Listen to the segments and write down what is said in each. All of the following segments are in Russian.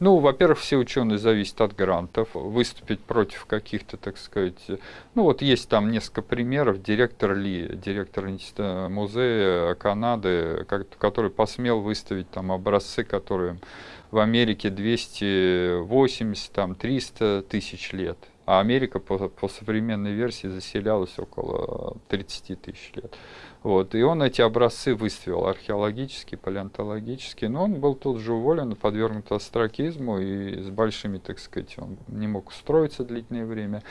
Ну, во-первых, все ученые зависят от грантов. Выступить против каких-то, так сказать... Ну, вот есть там несколько примеров. Директор Ли, директор музея Канады, который посмел выставить там образцы, которые в Америке 280, там 300 тысяч лет. А Америка по, по современной версии заселялась около 30 тысяч лет. Вот. И он эти образцы выставил, археологические, палеонтологические, но он был тут же уволен, подвергнут астракизму, и с большими, так сказать, он не мог устроиться длительное время.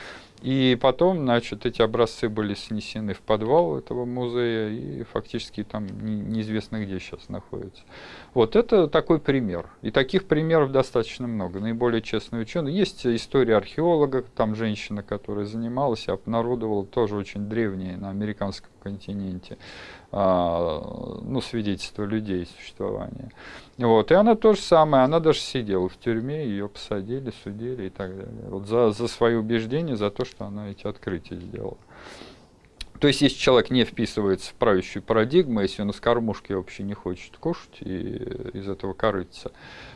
И потом, значит, эти образцы были снесены в подвал этого музея, и фактически там неизвестно где сейчас находятся. Вот это такой пример. И таких примеров достаточно много. Наиболее честные ученые. Есть история археолога, там женщина, которая занималась, обнародовала тоже очень древние на американском континенте а, ну, свидетельство людей существования. Вот. И она то же самое, она даже сидела в тюрьме, ее посадили, судили и так далее. Вот за, за свои убеждения, за то, что она эти открытия сделала. То есть, если человек не вписывается в правящую парадигму, если он из кормушки вообще не хочет кушать и из этого корыться,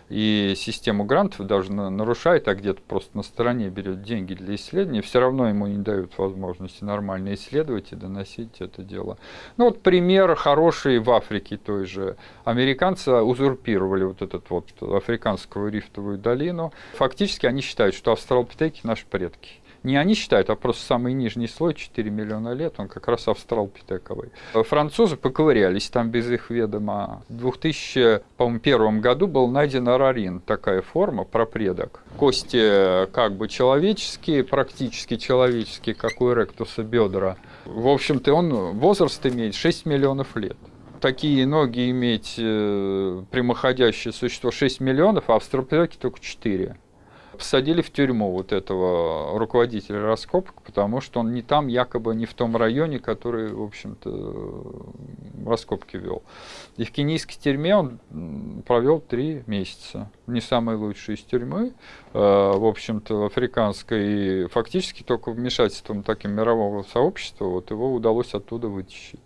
и систему грантов даже нарушает, а где-то просто на стороне берет деньги для исследования, все равно ему не дают возможности нормально исследовать и доносить это дело. Ну вот пример хороший в Африке той же. Американцы узурпировали вот этот вот африканскую рифтовую долину. Фактически они считают, что австралопитеки наши предки не они считают, а просто самый нижний слой, 4 миллиона лет, он как раз австралопитековый. Французы поковырялись там без их ведома. В 2001 году был найден арарин, такая форма, пропредок. Кости как бы человеческие, практически человеческие, как у эректуса бедра. В общем-то, он возраст имеет 6 миллионов лет такие ноги иметь э, прямоходящее существо 6 миллионов, а австралопитеки только 4 посадили в тюрьму вот этого руководителя раскопок, потому что он не там, якобы не в том районе, который, в общем-то, раскопки вел. И в кенийской тюрьме он провел три месяца. Не самый лучший из тюрьмы, э, в общем-то, африканской. И фактически только вмешательством таким мирового сообщества вот его удалось оттуда вытащить.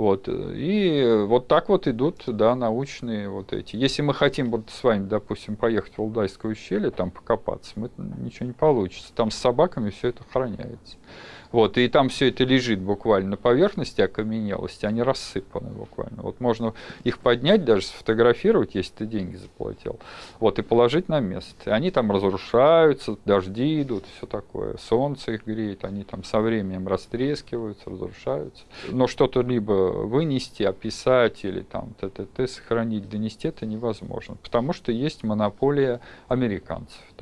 Вот. И вот так вот идут да, научные вот эти. Если мы хотим вот с вами, допустим, поехать в Валдайское ущелье, там покопаться, мы, ничего не получится. Там с собаками все это охраняется. Вот, и там все это лежит буквально на поверхности окаменелости, они рассыпаны буквально. Вот можно их поднять, даже сфотографировать, если ты деньги заплатил, вот, и положить на место. Они там разрушаются, дожди идут, все такое, солнце их греет, они там со временем растрескиваются, разрушаются. Но что-то либо вынести, описать или там т.т.т. сохранить, донести это невозможно, потому что есть монополия американцев там.